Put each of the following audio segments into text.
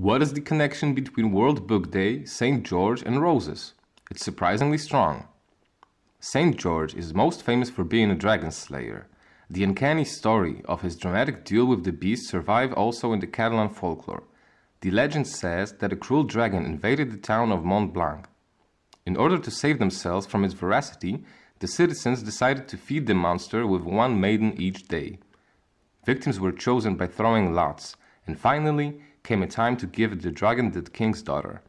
What is the connection between World Book Day, St. George, and roses? It's surprisingly strong. St. George is most famous for being a dragon slayer. The uncanny story of his dramatic duel with the beast survive also in the Catalan folklore. The legend says that a cruel dragon invaded the town of Montblanc. In order to save themselves from its voracity, the citizens decided to feed the monster with one maiden each day. Victims were chosen by throwing lots, and finally, came a time to give the dragon the king's daughter.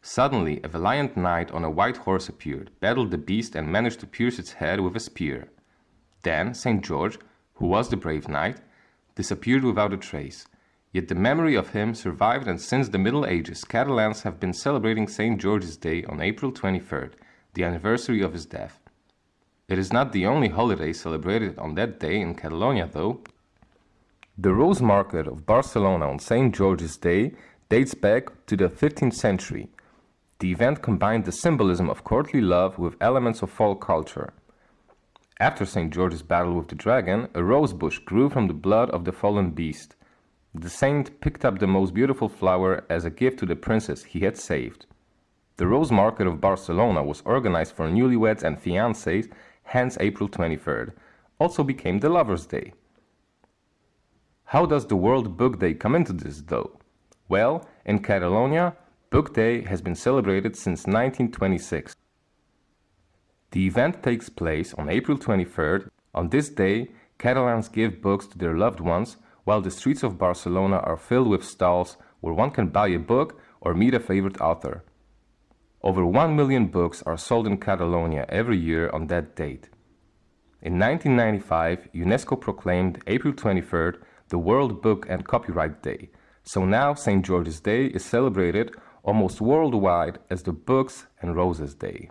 Suddenly, a valiant knight on a white horse appeared, battled the beast, and managed to pierce its head with a spear. Then St. George, who was the brave knight, disappeared without a trace. Yet the memory of him survived, and since the Middle Ages, Catalans have been celebrating St. George's Day on April 23rd, the anniversary of his death. It is not the only holiday celebrated on that day in Catalonia, though. The Rose Market of Barcelona on St. George's Day dates back to the 15th century. The event combined the symbolism of courtly love with elements of folk culture. After St. George's battle with the dragon, a rose bush grew from the blood of the fallen beast. The saint picked up the most beautiful flower as a gift to the princess he had saved. The Rose Market of Barcelona was organized for newlyweds and fiancés, hence April 23rd, also became the Lover's Day. How does the World Book Day come into this though? Well, in Catalonia, Book Day has been celebrated since 1926. The event takes place on April 23rd. On this day, Catalans give books to their loved ones, while the streets of Barcelona are filled with stalls where one can buy a book or meet a favorite author. Over 1 million books are sold in Catalonia every year on that date. In 1995, UNESCO proclaimed April 23rd the World Book and Copyright Day, so now St. George's Day is celebrated almost worldwide as the Books and Roses Day.